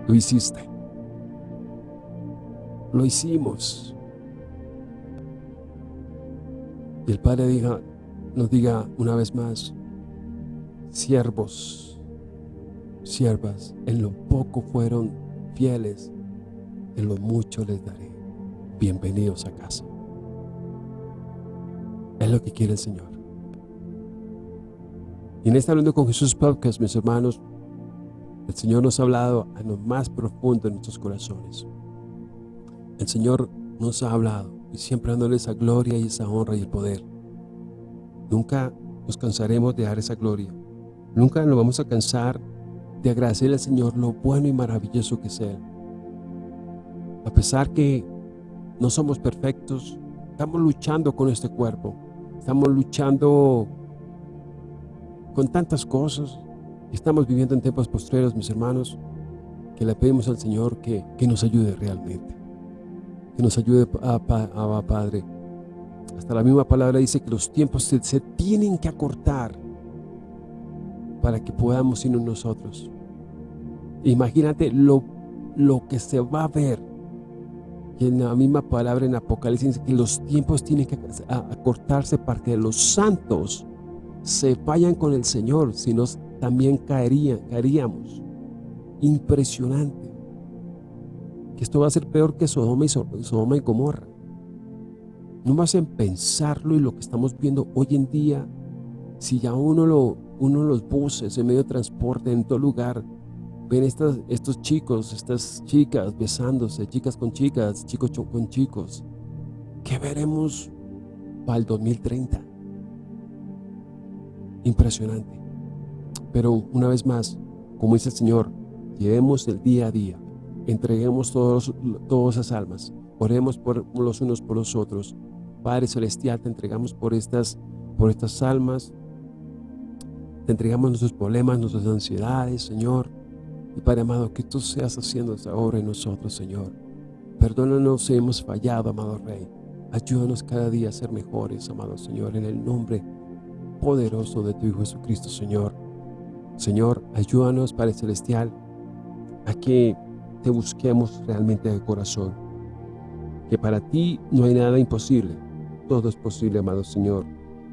lo hiciste, lo hicimos, Y el Padre diga, nos diga una vez más, siervos, siervas, en lo poco fueron fieles, en lo mucho les daré. Bienvenidos a casa. Es lo que quiere el Señor. Y en esta Hablando con Jesús podcast, mis hermanos, el Señor nos ha hablado a lo más profundo de nuestros corazones. El Señor nos ha hablado y siempre dándole esa gloria y esa honra y el poder. Nunca nos cansaremos de dar esa gloria. Nunca nos vamos a cansar de agradecerle al Señor lo bueno y maravilloso que es Él. A pesar que no somos perfectos, estamos luchando con este cuerpo. Estamos luchando con tantas cosas. Estamos viviendo en tiempos postreros, mis hermanos, que le pedimos al Señor que, que nos ayude realmente. Que nos ayude, a, a, Padre. Hasta la misma palabra dice que los tiempos se, se tienen que acortar para que podamos irnos nosotros. Imagínate lo, lo que se va a ver. Y en la misma palabra en Apocalipsis dice que los tiempos tienen que acortarse para que los santos se vayan con el Señor, si no también caerían, caeríamos. Impresionante. Que esto va a ser peor que Sodoma y, Sodoma y Gomorra. No más en pensarlo y lo que estamos viendo hoy en día, si ya uno, lo, uno los buses, en medio de transporte, en todo lugar, ven estas, estos chicos, estas chicas besándose, chicas con chicas, chicos con chicos. ¿Qué veremos para el 2030? Impresionante. Pero una vez más, como dice el Señor, llevemos el día a día, entreguemos todos, todas esas almas, oremos por los unos por los otros. Padre Celestial, te entregamos por estas, por estas almas, te entregamos nuestros problemas, nuestras ansiedades, Señor. Y Padre amado, que tú seas haciendo esa obra en nosotros, Señor. Perdónanos si hemos fallado, amado Rey. Ayúdanos cada día a ser mejores, amado Señor, en el nombre poderoso de tu Hijo Jesucristo, Señor. Señor, ayúdanos, Padre Celestial, a que te busquemos realmente de corazón. Que para ti no hay nada imposible. Todo es posible, amado Señor.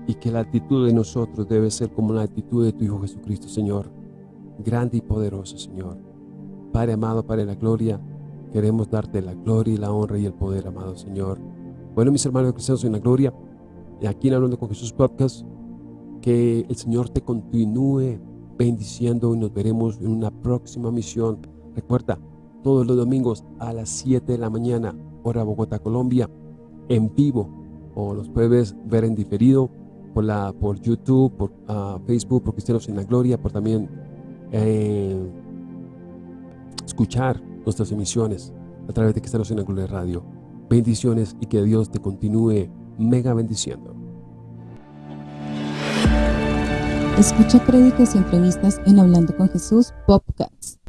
Y que la actitud de nosotros debe ser como la actitud de tu Hijo Jesucristo, Señor. Grande y poderoso, Señor. Padre amado, Padre la gloria, queremos darte la gloria y la honra y el poder, amado Señor. Bueno, mis hermanos cristianos en la gloria, y aquí en Hablando con Jesús Podcast, que el Señor te continúe bendiciendo y nos veremos en una próxima misión. Recuerda, todos los domingos a las 7 de la mañana, hora Bogotá, Colombia, en vivo, o los puedes ver en diferido por, la, por YouTube, por uh, Facebook, por Cristianos en la Gloria, por también eh, escuchar nuestras emisiones a través de Cristianos en la Gloria Radio. Bendiciones y que Dios te continúe mega bendiciendo. Escucha créditos y entrevistas en Hablando con Jesús Podcast.